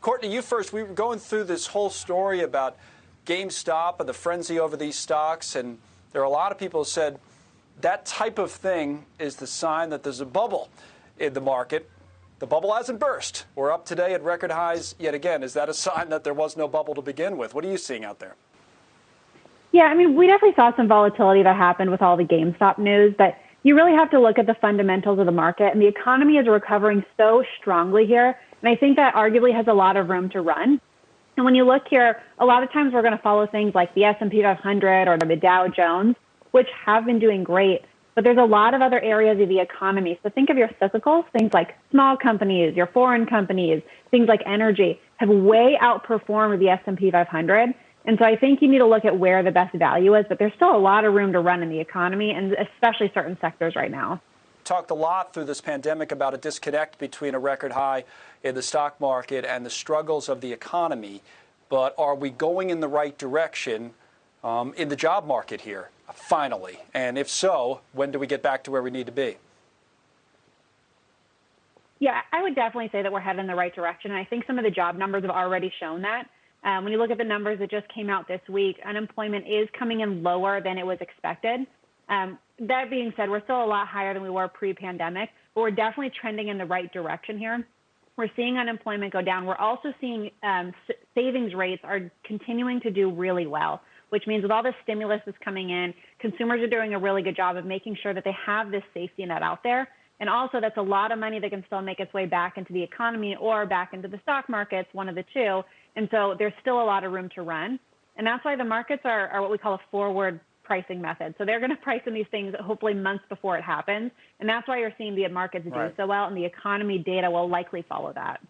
Courtney, you first. We were going through this whole story about GameStop and the frenzy over these stocks, and there are a lot of people who said that type of thing is the sign that there's a bubble in the market. The bubble hasn't burst. We're up today at record highs yet again. Is that a sign that there was no bubble to begin with? What are you seeing out there? Yeah, I mean, we definitely saw some volatility that happened with all the GameStop news, but you really have to look at the fundamentals of the market, and the economy is recovering so strongly here. And I think that arguably has a lot of room to run. And when you look here, a lot of times we're going to follow things like the S&P 500 or the Dow Jones, which have been doing great. But there's a lot of other areas of the economy. So think of your cyclicals, things like small companies, your foreign companies, things like energy have way outperformed the S&P 500. And so I think you need to look at where the best value is, but there's still a lot of room to run in the economy and especially certain sectors right now. Talked a lot through this pandemic about a disconnect between a record high in the stock market and the struggles of the economy. But are we going in the right direction um, in the job market here, finally? And if so, when do we get back to where we need to be? Yeah, I would definitely say that we're headed in the right direction. And I think some of the job numbers have already shown that. Um, when you look at the numbers that just came out this week, unemployment is coming in lower than it was expected. Um, that being said, we're still a lot higher than we were pre-pandemic, but we're definitely trending in the right direction here. We're seeing unemployment go down. We're also seeing um, savings rates are continuing to do really well, which means with all the stimulus that's coming in, consumers are doing a really good job of making sure that they have this safety net out there. And also, that's a lot of money that can still make its way back into the economy or back into the stock markets, one of the two. And so there's still a lot of room to run. And that's why the markets are, are what we call a forward pricing method. So they're going to price in these things hopefully months before it happens. And that's why you're seeing the markets do right. so well, and the economy data will likely follow that.